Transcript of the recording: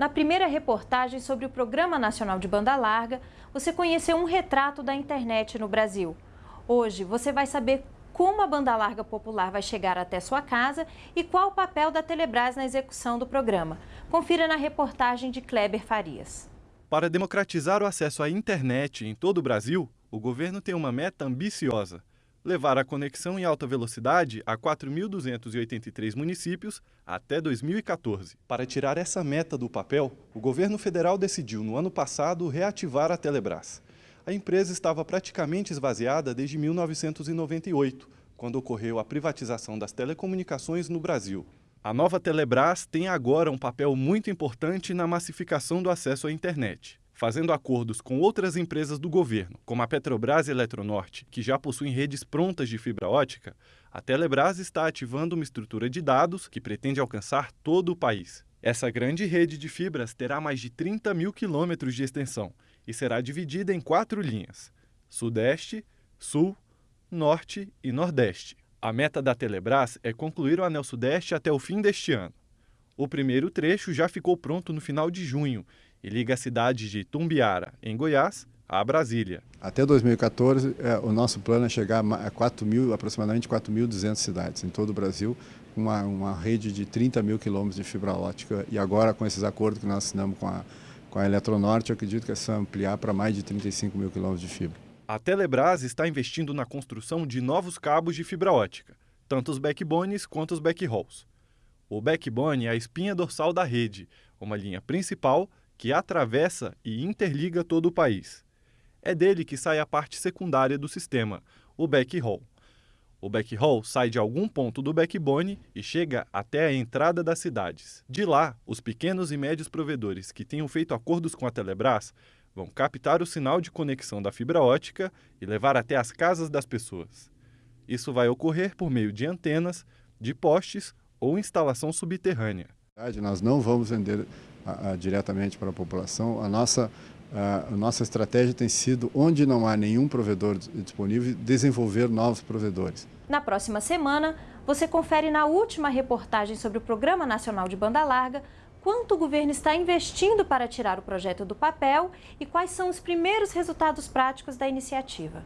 Na primeira reportagem sobre o Programa Nacional de Banda Larga, você conheceu um retrato da internet no Brasil. Hoje você vai saber como a banda larga popular vai chegar até sua casa e qual o papel da Telebrás na execução do programa. Confira na reportagem de Kleber Farias. Para democratizar o acesso à internet em todo o Brasil, o governo tem uma meta ambiciosa: levar a conexão em alta velocidade a 4.283 municípios até 2014. Para tirar essa meta do papel, o governo federal decidiu, no ano passado, reativar a Telebrás. A empresa estava praticamente esvaziada desde 1998, quando ocorreu a privatização das telecomunicações no Brasil. A nova Telebrás tem agora um papel muito importante na massificação do acesso à internet fazendo acordos com outras empresas do governo, como a Petrobras e Eletronorte, que já possuem redes prontas de fibra ótica, a Telebrás está ativando uma estrutura de dados que pretende alcançar todo o país. Essa grande rede de fibras terá mais de 30 mil quilômetros de extensão e será dividida em quatro linhas: Sudeste, Sul, Norte e Nordeste. A meta da Telebrás é concluir o Anel Sudeste até o fim deste ano. O primeiro trecho já ficou pronto no final de junho e liga a cidade de Tumbiara, em Goiás, a Brasília. Até 2014, é, o nosso plano é chegar a 4 mil, aproximadamente 4.200 cidades em todo o Brasil, uma, uma rede de 30 mil quilômetros de fibra ótica. E agora, com esses acordos que nós assinamos com a, com a Eletronorte, eu acredito que é só ampliar para mais de 35 mil quilômetros de fibra. A Telebrás está investindo na construção de novos cabos de fibra ótica, tanto os backbones quanto os backhauls. O backbone é a espinha dorsal da rede, uma linha principal que atravessa e interliga todo o país. É dele que sai a parte secundária do sistema, o backhaul. O backhaul sai de algum ponto do backbone e chega até a entrada das cidades. De lá, os pequenos e médios provedores que tenham feito acordos com a Telebrás vão captar o sinal de conexão da fibra ótica e levar até as casas das pessoas. Isso vai ocorrer por meio de antenas, de postes ou instalação subterrânea. Nós não vamos vender a, a, diretamente para a população. A nossa, a, a, nossa estratégia tem sido, onde não há nenhum provedor disponível, desenvolver novos provedores. Na próxima semana, você confere na última reportagem sobre o Programa Nacional de Banda Larga quanto o governo está investindo para tirar o projeto do papel e quais são os primeiros resultados práticos da iniciativa.